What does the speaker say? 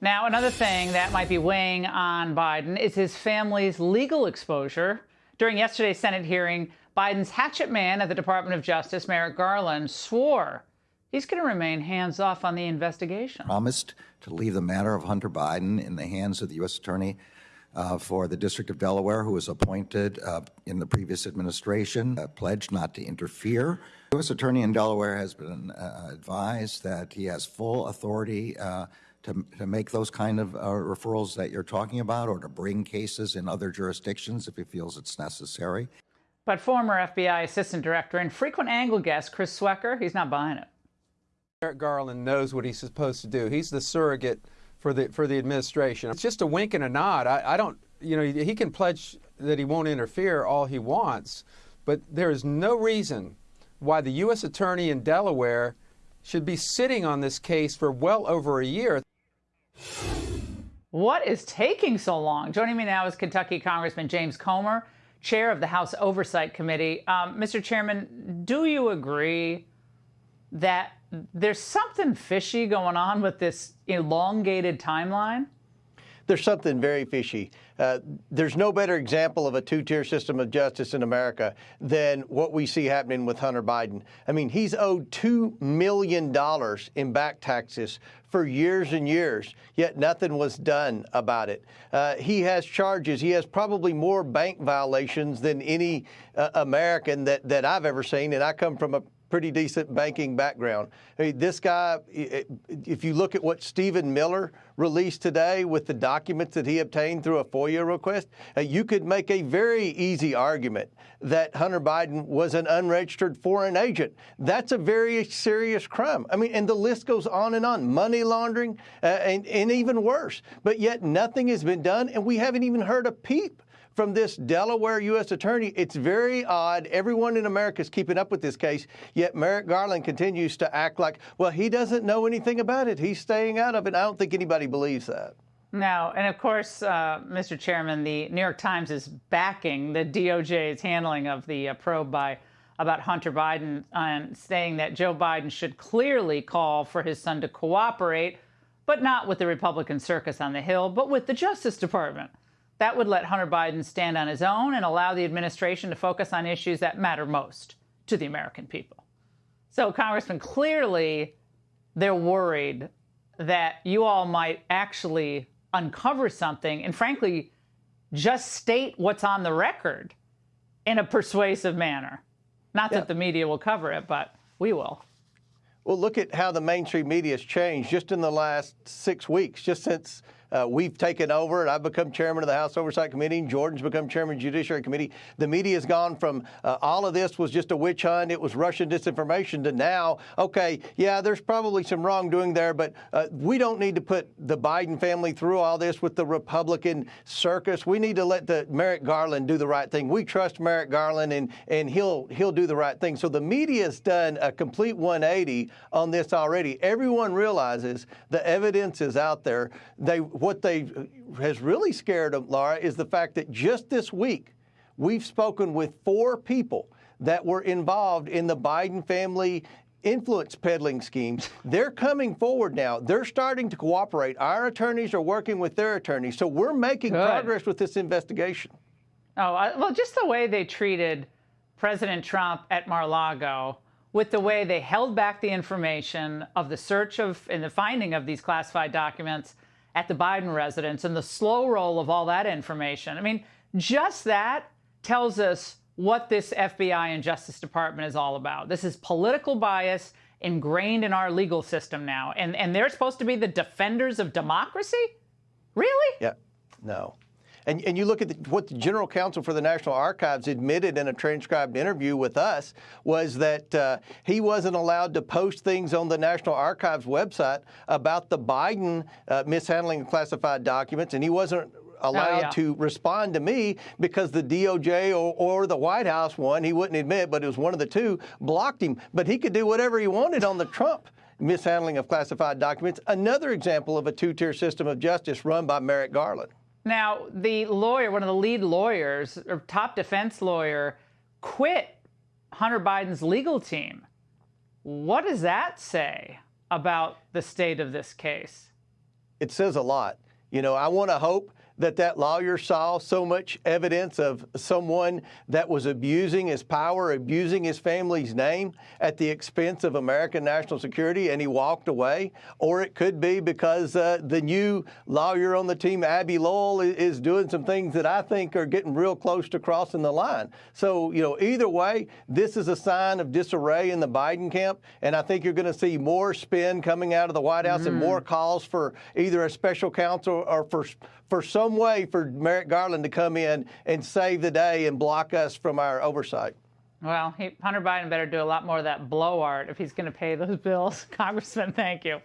Now, another thing that might be weighing on Biden is his family's legal exposure. During yesterday's Senate hearing, Biden's hatchet man at the Department of Justice, Merrick Garland, swore he's going to remain hands off on the investigation. Promised to leave the matter of Hunter Biden in the hands of the U.S. Attorney uh, for the District of Delaware, who was appointed uh, in the previous administration, uh, pledged not to interfere. The U.S. Attorney in Delaware has been uh, advised that he has full authority uh, to, to make those kind of uh, referrals that you're talking about or to bring cases in other jurisdictions if he feels it's necessary. But former FBI Assistant Director and frequent angle guest Chris Swecker, he's not buying it. Merrick Garland knows what he's supposed to do. He's the surrogate for the for the administration. It's just a wink and a nod. I, I don't, you know, he can pledge that he won't interfere all he wants, but there is no reason why the U.S. Attorney in Delaware should be sitting on this case for well over a year. What is taking so long? Joining me now is Kentucky Congressman James Comer, chair of the House Oversight Committee. Um, Mr. Chairman, do you agree that there's something fishy going on with this elongated timeline? There's something very fishy. Uh, there's no better example of a two-tier system of justice in America than what we see happening with Hunter Biden. I mean, he's owed $2 million in back taxes for years and years, yet nothing was done about it. Uh, he has charges. He has probably more bank violations than any uh, American that, that I've ever seen, and I come from a pretty decent banking background. I mean, this guy, if you look at what Stephen Miller released today with the documents that he obtained through a FOIA request, you could make a very easy argument that Hunter Biden was an unregistered foreign agent. That's a very serious crime. I mean, and the list goes on and on, money laundering uh, and, and even worse. But yet nothing has been done, and we haven't even heard a peep from this Delaware U.S. attorney. It's very odd. Everyone in America is keeping up with this case, yet Merrick Garland continues to act like, well, he doesn't know anything about it. He's staying out of it. I don't think anybody believes that. No, and of course, uh, Mr. Chairman, the New York Times is backing the DOJ's handling of the uh, probe by about Hunter Biden and saying that Joe Biden should clearly call for his son to cooperate, but not with the Republican circus on the Hill, but with the Justice Department. That would let Hunter Biden stand on his own and allow the administration to focus on issues that matter most to the American people. So, Congressman, clearly they're worried that you all might actually uncover something and, frankly, just state what's on the record in a persuasive manner. Not that the media will cover it, but we will. Well, look at how the mainstream media has changed just in the last six weeks, just since uh, we've taken over, and I've become chairman of the House Oversight Committee. And Jordan's become chairman of the Judiciary Committee. The media has gone from uh, all of this was just a witch hunt, it was Russian disinformation, to now, okay, yeah, there's probably some wrongdoing there, but uh, we don't need to put the Biden family through all this with the Republican circus. We need to let the Merrick Garland do the right thing. We trust Merrick Garland, and and he'll he'll do the right thing. So the media has done a complete 180 on this already. Everyone realizes the evidence is out there. They what they has really scared them, Laura, is the fact that just this week we've spoken with four people that were involved in the Biden family influence peddling schemes. They're coming forward now. They're starting to cooperate. Our attorneys are working with their attorneys. So we're making Good. progress with this investigation. Oh, well, just the way they treated President Trump at Mar-a-Lago with the way they held back the information of the search of and the finding of these classified documents at the Biden residence and the slow roll of all that information. I mean, just that tells us what this FBI and Justice Department is all about. This is political bias ingrained in our legal system now. And, and they're supposed to be the defenders of democracy? Really? Yeah, no. And, and you look at the, what the General Counsel for the National Archives admitted in a transcribed interview with us was that uh, he wasn't allowed to post things on the National Archives website about the Biden uh, mishandling of classified documents, and he wasn't allowed oh, yeah. to respond to me because the DOJ or, or, the White House one, he wouldn't admit, but it was one of the two, blocked him. But he could do whatever he wanted on the Trump mishandling of classified documents. Another example of a two-tier system of justice run by Merrick Garland. Now, the lawyer, one of the lead lawyers, or top defense lawyer, quit Hunter Biden's legal team. What does that say about the state of this case? it says a lot. You know, I want to hope that that lawyer saw so much evidence of someone that was abusing his power, abusing his family's name at the expense of American national security, and he walked away. Or it could be because uh, the new lawyer on the team, Abbe Lowell, is doing some things that I think are getting real close to crossing the line. So, you know, either way, this is a sign of disarray in the Biden camp, and I think you're going to see more spin coming out of the White House mm. and more calls for either a special counsel or for for some way for Merrick Garland to come in and save the day and block us from our oversight. Well, he, Hunter Biden better do a lot more of that blow art if he's going to pay those bills. Congressman, thank you.